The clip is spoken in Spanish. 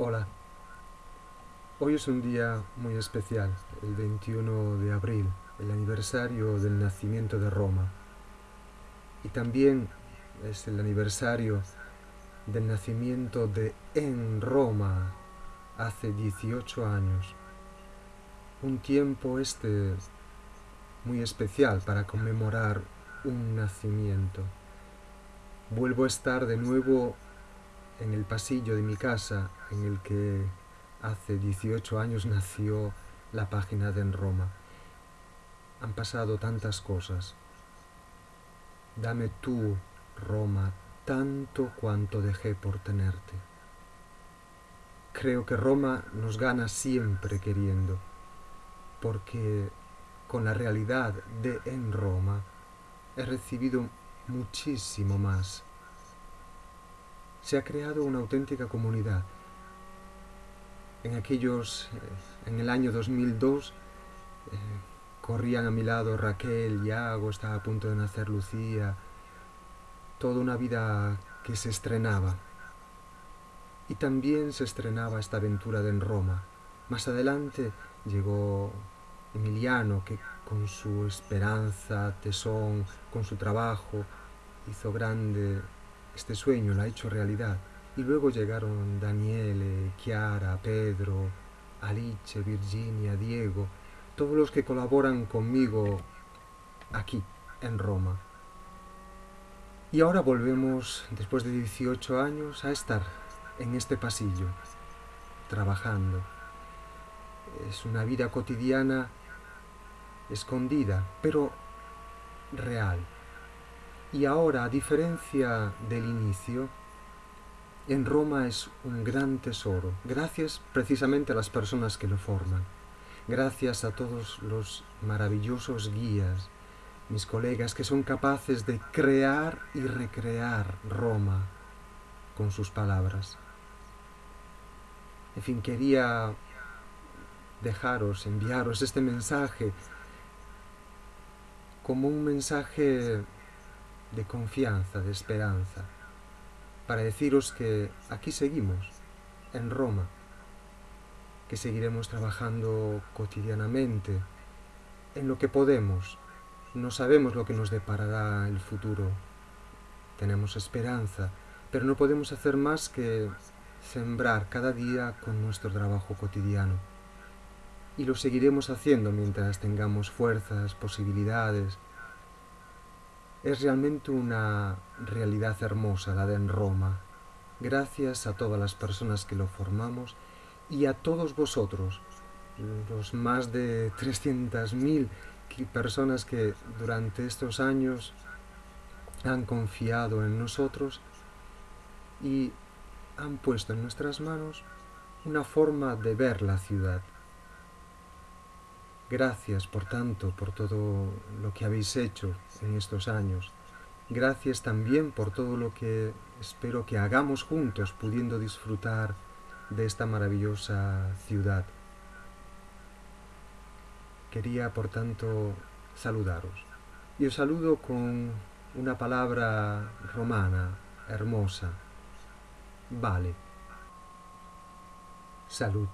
Hola. Hoy es un día muy especial, el 21 de abril, el aniversario del nacimiento de Roma. Y también es el aniversario del nacimiento de En Roma hace 18 años. Un tiempo este muy especial para conmemorar un nacimiento. Vuelvo a estar de nuevo en el pasillo de mi casa en el que hace 18 años nació la página de En Roma. Han pasado tantas cosas. Dame tú, Roma, tanto cuanto dejé por tenerte. Creo que Roma nos gana siempre queriendo, porque con la realidad de En Roma he recibido muchísimo más se ha creado una auténtica comunidad. En aquellos, eh, en el año 2002, eh, corrían a mi lado Raquel, Iago, estaba a punto de nacer Lucía, toda una vida que se estrenaba. Y también se estrenaba esta aventura en Roma. Más adelante llegó Emiliano, que con su esperanza, tesón, con su trabajo, hizo grande este sueño lo ha hecho realidad. Y luego llegaron Daniele, Chiara, Pedro, Alice, Virginia, Diego, todos los que colaboran conmigo aquí, en Roma. Y ahora volvemos, después de 18 años, a estar en este pasillo, trabajando. Es una vida cotidiana escondida, pero real. Y ahora, a diferencia del inicio, en Roma es un gran tesoro, gracias precisamente a las personas que lo forman, gracias a todos los maravillosos guías, mis colegas que son capaces de crear y recrear Roma con sus palabras. En fin, quería dejaros, enviaros este mensaje como un mensaje de confianza, de esperanza, para deciros que aquí seguimos, en Roma, que seguiremos trabajando cotidianamente en lo que podemos. No sabemos lo que nos deparará el futuro. Tenemos esperanza, pero no podemos hacer más que sembrar cada día con nuestro trabajo cotidiano. Y lo seguiremos haciendo mientras tengamos fuerzas, posibilidades, es realmente una realidad hermosa la de en Roma, gracias a todas las personas que lo formamos y a todos vosotros, los más de 300.000 personas que durante estos años han confiado en nosotros y han puesto en nuestras manos una forma de ver la ciudad. Gracias, por tanto, por todo lo que habéis hecho en estos años. Gracias también por todo lo que espero que hagamos juntos, pudiendo disfrutar de esta maravillosa ciudad. Quería, por tanto, saludaros. Y os saludo con una palabra romana, hermosa. Vale. Salud.